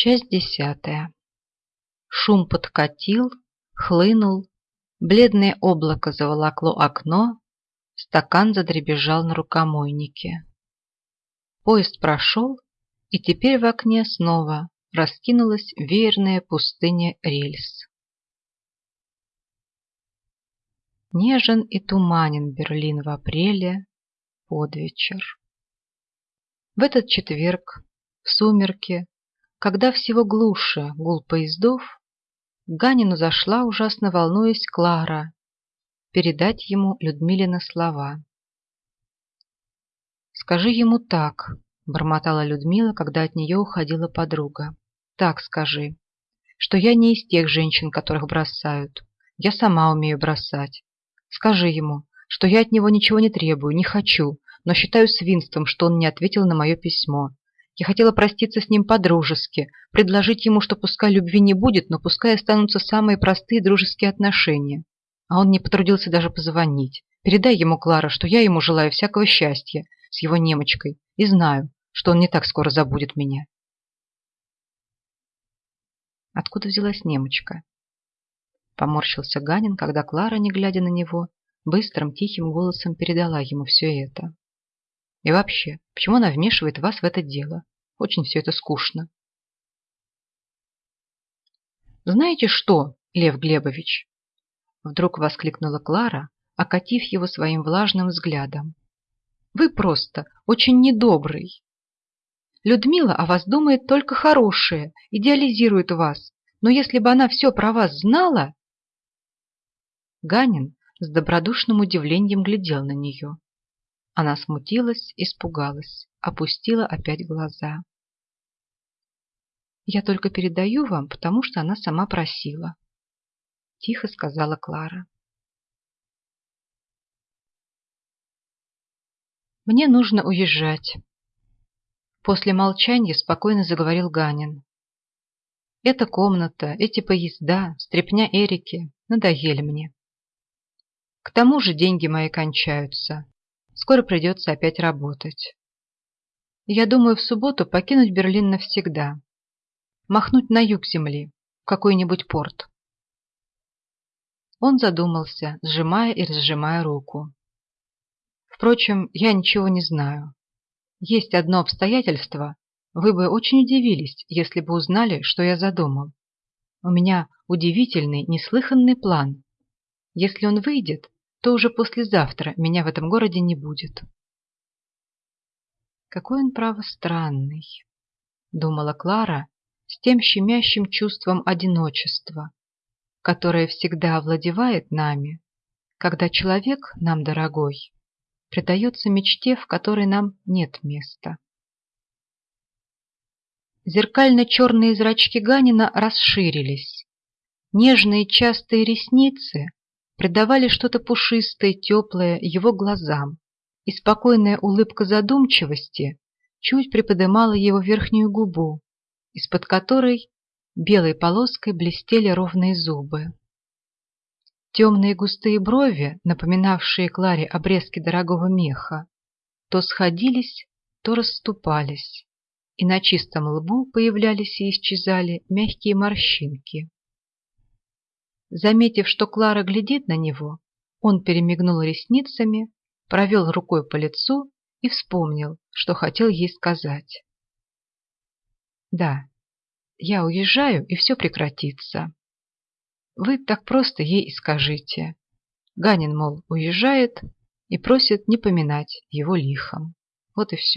Часть десятая. Шум подкатил, хлынул, бледное облако заволокло окно, стакан задребезжал на рукомойнике. Поезд прошел, и теперь в окне снова раскинулась веерная пустыня рельс. Нежен и туманен Берлин в апреле под вечер. В этот четверг, в сумерки, когда всего глуше гул поездов, Ганину зашла, ужасно волнуясь, Клара, передать ему Людмилина слова. «Скажи ему так», — бормотала Людмила, когда от нее уходила подруга. «Так скажи, что я не из тех женщин, которых бросают. Я сама умею бросать. Скажи ему, что я от него ничего не требую, не хочу, но считаю свинством, что он не ответил на мое письмо. Я хотела проститься с ним по-дружески, предложить ему, что пускай любви не будет, но пускай останутся самые простые дружеские отношения. А он не потрудился даже позвонить. Передай ему, Клара, что я ему желаю всякого счастья с его немочкой и знаю, что он не так скоро забудет меня. Откуда взялась немочка? Поморщился Ганин, когда Клара, не глядя на него, быстрым тихим голосом передала ему все это. И вообще, почему она вмешивает вас в это дело? Очень все это скучно. Знаете что, Лев Глебович? Вдруг воскликнула Клара, окатив его своим влажным взглядом. Вы просто очень недобрый. Людмила о вас думает только хорошее, идеализирует вас. Но если бы она все про вас знала... Ганин с добродушным удивлением глядел на нее. Она смутилась, испугалась, опустила опять глаза. «Я только передаю вам, потому что она сама просила», — тихо сказала Клара. «Мне нужно уезжать», — после молчания спокойно заговорил Ганин. «Эта комната, эти поезда, стряпня Эрики надоели мне. К тому же деньги мои кончаются, Скоро придется опять работать. Я думаю в субботу покинуть Берлин навсегда. Махнуть на юг земли, в какой-нибудь порт. Он задумался, сжимая и разжимая руку. Впрочем, я ничего не знаю. Есть одно обстоятельство. Вы бы очень удивились, если бы узнали, что я задумал. У меня удивительный, неслыханный план. Если он выйдет, то уже послезавтра меня в этом городе не будет. Какой он, право, странный, думала Клара с тем щемящим чувством одиночества, которое всегда овладевает нами, когда человек, нам дорогой, предается мечте, в которой нам нет места. Зеркально-черные зрачки Ганина расширились. Нежные частые ресницы придавали что-то пушистое, теплое его глазам, и спокойная улыбка задумчивости чуть приподымала его верхнюю губу, из-под которой белой полоской блестели ровные зубы. Темные густые брови, напоминавшие Кларе обрезки дорогого меха, то сходились, то расступались, и на чистом лбу появлялись и исчезали мягкие морщинки. Заметив, что Клара глядит на него, он перемигнул ресницами, провел рукой по лицу и вспомнил, что хотел ей сказать. «Да, я уезжаю, и все прекратится. Вы так просто ей и скажите. Ганин, мол, уезжает и просит не поминать его лихом. Вот и все.